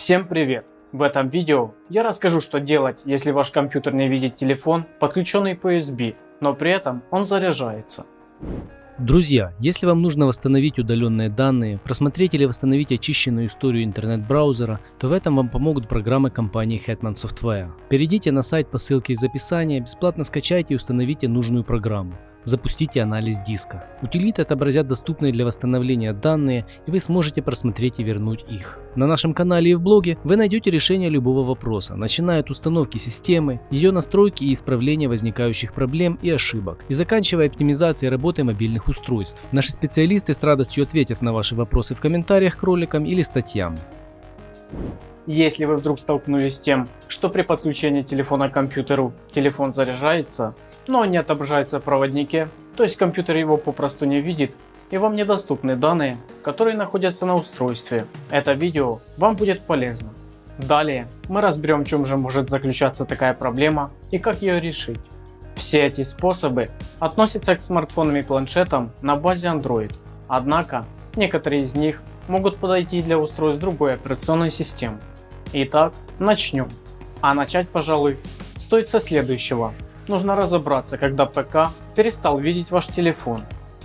Всем привет! В этом видео я расскажу что делать если ваш компьютер не видит телефон подключенный по USB, но при этом он заряжается. Друзья, если вам нужно восстановить удаленные данные, просмотреть или восстановить очищенную историю интернет-браузера, то в этом вам помогут программы компании Hetman Software. Перейдите на сайт по ссылке из описания, бесплатно скачайте и установите нужную программу. Запустите анализ диска. Утилиты отобразят доступные для восстановления данные и вы сможете просмотреть и вернуть их. На нашем канале и в блоге вы найдете решение любого вопроса, начиная от установки системы, ее настройки и исправления возникающих проблем и ошибок, и заканчивая оптимизацией работы мобильных устройств. Наши специалисты с радостью ответят на ваши вопросы в комментариях к роликам или статьям. Если вы вдруг столкнулись с тем, что при подключении телефона к компьютеру телефон заряжается, но не отображается в проводнике, то есть компьютер его попросту не видит и вам недоступны данные, которые находятся на устройстве. Это видео вам будет полезно. Далее мы разберем в чем же может заключаться такая проблема и как ее решить. Все эти способы относятся к смартфонам и планшетам на базе Android, однако некоторые из них могут подойти для устройств другой операционной системы. Итак начнем. А начать пожалуй стоит со следующего нужно разобраться, когда ПК перестал видеть ваш телефон.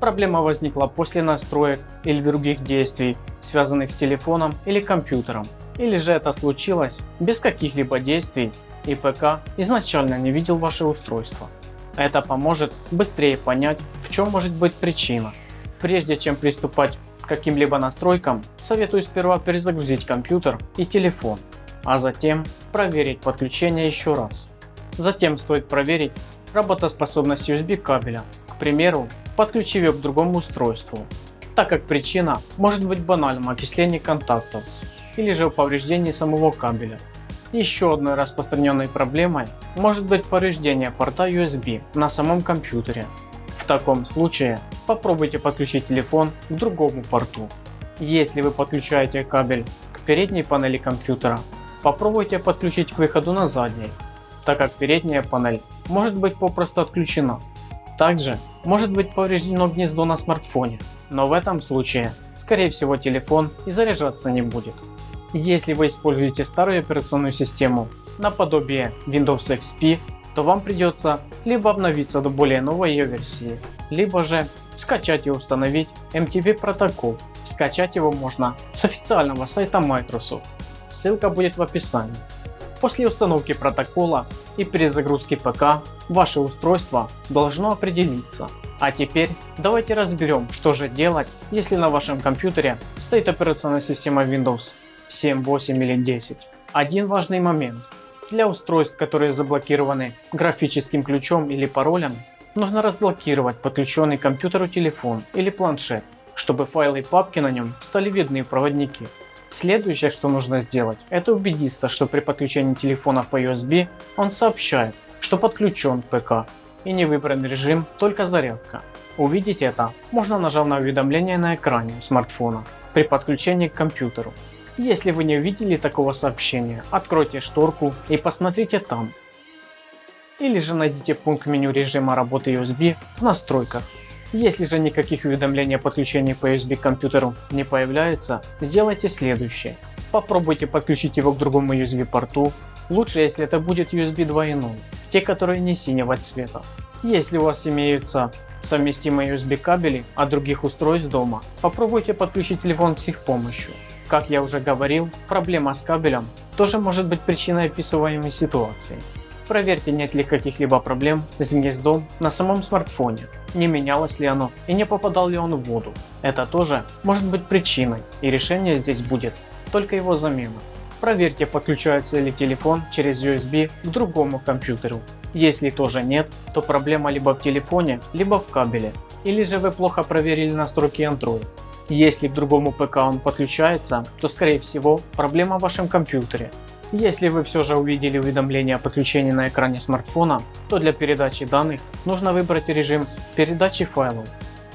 Проблема возникла после настроек или других действий, связанных с телефоном или компьютером. Или же это случилось без каких-либо действий и ПК изначально не видел ваше устройство. Это поможет быстрее понять в чем может быть причина. Прежде чем приступать к каким-либо настройкам, советую сперва перезагрузить компьютер и телефон, а затем проверить подключение еще раз. Затем стоит проверить работоспособность USB кабеля, к примеру подключив ее к другому устройству, так как причина может быть банальным окислением контактов или же повреждении самого кабеля. Еще одной распространенной проблемой может быть повреждение порта USB на самом компьютере. В таком случае попробуйте подключить телефон к другому порту. Если вы подключаете кабель к передней панели компьютера, попробуйте подключить к выходу на задней так как передняя панель может быть попросту отключена. Также может быть повреждено гнездо на смартфоне, но в этом случае скорее всего телефон и заряжаться не будет. Если вы используете старую операционную систему наподобие Windows XP, то вам придется либо обновиться до более новой ее версии, либо же скачать и установить MTP протокол. Скачать его можно с официального сайта Microsoft, ссылка будет в описании. После установки протокола и перезагрузки ПК ваше устройство должно определиться. А теперь давайте разберем что же делать если на вашем компьютере стоит операционная система Windows 7, 8 или 10. Один важный момент. Для устройств которые заблокированы графическим ключом или паролем нужно разблокировать подключенный к компьютеру телефон или планшет, чтобы файлы и папки на нем стали видны в проводнике. Следующее что нужно сделать это убедиться что при подключении телефона по USB он сообщает что подключен ПК и не выбран режим только зарядка. Увидеть это можно нажав на уведомление на экране смартфона при подключении к компьютеру. Если вы не увидели такого сообщения откройте шторку и посмотрите там. Или же найдите пункт меню режима работы USB в настройках если же никаких уведомлений о подключении по USB к компьютеру не появляется, сделайте следующее. Попробуйте подключить его к другому USB порту, лучше если это будет USB 2.0, те которые не синего цвета. Если у вас имеются совместимые USB кабели от других устройств дома, попробуйте подключить телефон с их помощью. Как я уже говорил, проблема с кабелем тоже может быть причиной описываемой ситуации. Проверьте нет ли каких-либо проблем с гнездом на самом смартфоне, не менялось ли оно и не попадал ли он в воду. Это тоже может быть причиной и решение здесь будет только его замена. Проверьте подключается ли телефон через USB к другому компьютеру. Если тоже нет, то проблема либо в телефоне, либо в кабеле. Или же вы плохо проверили настройки Android. Если к другому ПК он подключается, то скорее всего проблема в вашем компьютере если вы все же увидели уведомление о подключении на экране смартфона, то для передачи данных нужно выбрать режим передачи файлов.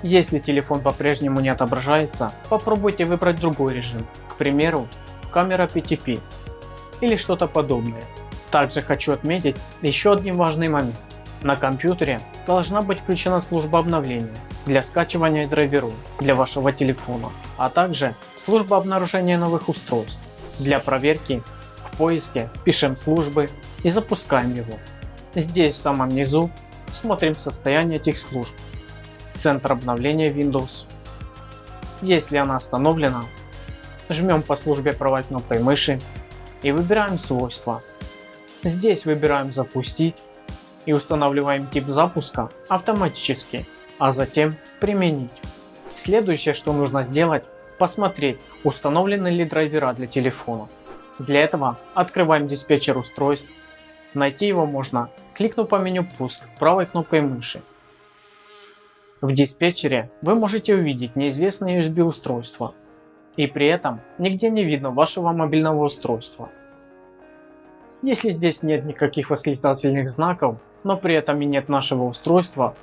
Если телефон по-прежнему не отображается, попробуйте выбрать другой режим, к примеру камера PTP или что-то подобное. Также хочу отметить еще один важный момент. На компьютере должна быть включена служба обновления для скачивания драйверов для вашего телефона, а также служба обнаружения новых устройств. Для проверки поиске пишем службы и запускаем его. Здесь в самом низу смотрим состояние этих служб. Центр обновления Windows. Если она остановлена, жмем по службе правой кнопкой мыши и выбираем свойства. Здесь выбираем запустить и устанавливаем тип запуска автоматически, а затем применить. Следующее, что нужно сделать, посмотреть, установлены ли драйвера для телефона. Для этого открываем диспетчер устройств. Найти его можно, кликнув по меню пуск правой кнопкой мыши. В диспетчере вы можете увидеть неизвестное USB устройство, и при этом нигде не видно вашего мобильного устройства. Если здесь нет никаких восклицательных знаков, но при этом и нет нашего устройства,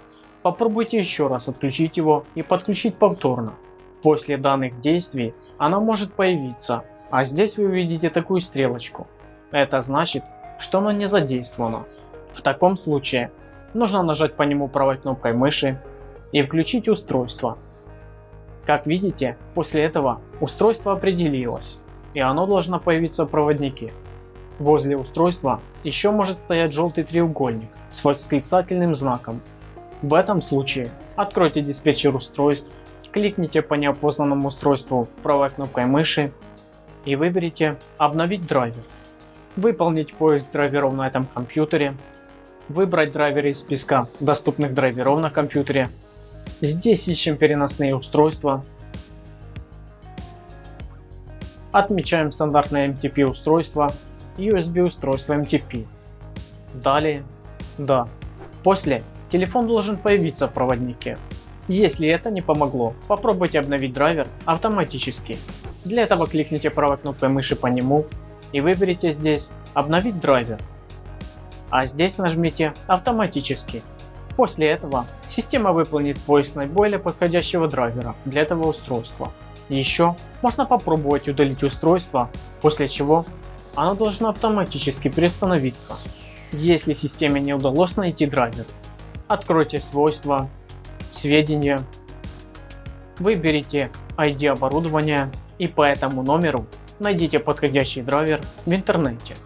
попробуйте еще раз отключить его и подключить повторно. После данных действий она может появиться, а здесь вы увидите такую стрелочку. Это значит, что оно не задействовано. В таком случае нужно нажать по нему правой кнопкой мыши и включить устройство. Как видите, после этого устройство определилось и оно должно появиться в проводнике. Возле устройства еще может стоять желтый треугольник с восклицательным знаком. В этом случае откройте диспетчер устройств, кликните по неопознанному устройству правой кнопкой мыши и выберите «Обновить драйвер». Выполнить поиск драйверов на этом компьютере, выбрать драйверы из списка доступных драйверов на компьютере. Здесь ищем переносные устройства, отмечаем стандартное MTP устройство USB устройство MTP. Далее, да. После телефон должен появиться в проводнике. Если это не помогло, попробуйте обновить драйвер автоматически. Для этого кликните правой кнопкой мыши по нему и выберите здесь обновить драйвер. А здесь нажмите автоматически. После этого система выполнит поиск наиболее подходящего драйвера для этого устройства. Еще можно попробовать удалить устройство, после чего оно должно автоматически приостановиться. Если системе не удалось найти драйвер, откройте свойства, сведения, выберите ID оборудования и по этому номеру найдите подходящий драйвер в интернете.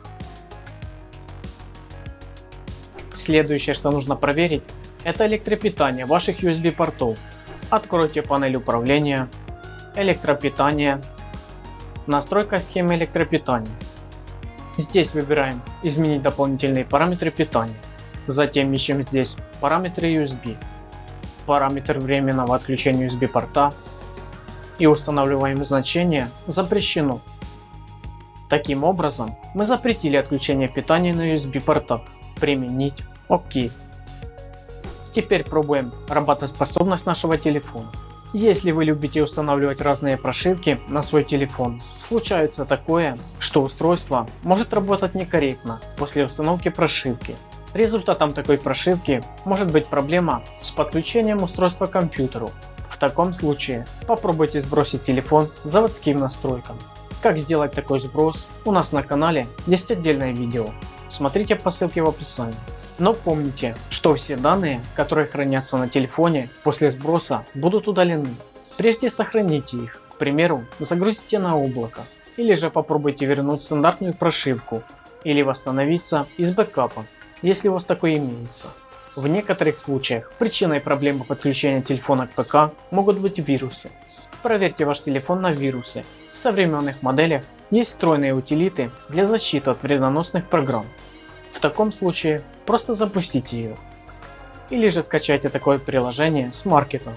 Следующее, что нужно проверить, это электропитание ваших USB портов. Откройте панель управления, электропитание, настройка схемы электропитания. Здесь выбираем изменить дополнительные параметры питания. Затем ищем здесь параметры USB, параметр временного отключения USB порта и устанавливаем значение запрещено. Таким образом мы запретили отключение питания на USB портах. Применить ОК. Теперь пробуем работоспособность нашего телефона. Если вы любите устанавливать разные прошивки на свой телефон, случается такое, что устройство может работать некорректно после установки прошивки. Результатом такой прошивки может быть проблема с подключением устройства к компьютеру. Таком случае попробуйте сбросить телефон заводским настройкам. Как сделать такой сброс у нас на канале есть отдельное видео, смотрите по ссылке в описании. Но помните, что все данные, которые хранятся на телефоне после сброса будут удалены. Прежде сохраните их, к примеру загрузите на облако или же попробуйте вернуть стандартную прошивку или восстановиться из бэкапа, если у вас такой имеется. В некоторых случаях причиной проблемы подключения телефона к ПК могут быть вирусы. Проверьте ваш телефон на вирусы. В современных моделях есть встроенные утилиты для защиты от вредоносных программ. В таком случае просто запустите ее. Или же скачайте такое приложение с маркетом.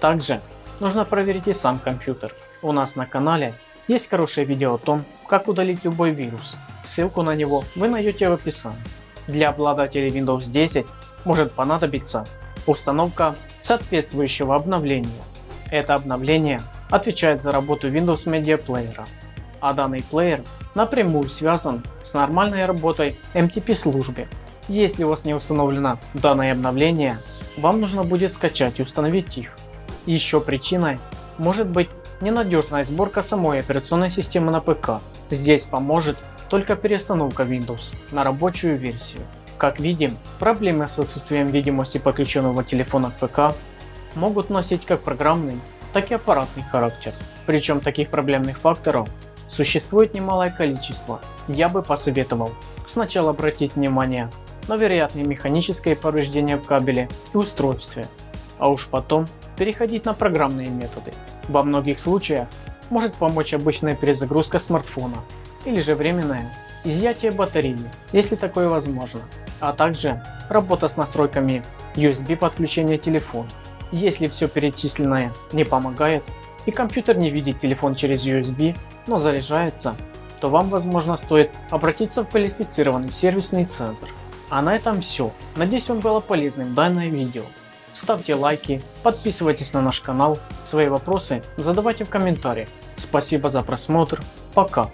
Также нужно проверить и сам компьютер. У нас на канале есть хорошее видео о том, как удалить любой вирус. Ссылку на него вы найдете в описании. Для обладателей Windows 10 может понадобиться установка соответствующего обновления. Это обновление отвечает за работу Windows Media Player, а данный плеер напрямую связан с нормальной работой MTP службы. Если у вас не установлено данное обновление, вам нужно будет скачать и установить их. Еще причиной может быть ненадежная сборка самой операционной системы на ПК. Здесь поможет только перестановка Windows на рабочую версию. Как видим, проблемы с отсутствием видимости подключенного телефона к ПК могут носить как программный, так и аппаратный характер. Причем таких проблемных факторов существует немалое количество. Я бы посоветовал сначала обратить внимание на вероятные механические повреждения в кабеле и устройстве, а уж потом переходить на программные методы. Во многих случаях может помочь обычная перезагрузка смартфона или же временное изъятие батареи, если такое возможно, а также работа с настройками USB подключения телефона. Если все перечисленное не помогает и компьютер не видит телефон через USB, но заряжается, то вам возможно стоит обратиться в квалифицированный сервисный центр. А на этом все. Надеюсь вам было полезным данное видео. Ставьте лайки, подписывайтесь на наш канал, свои вопросы задавайте в комментариях. Спасибо за просмотр, пока.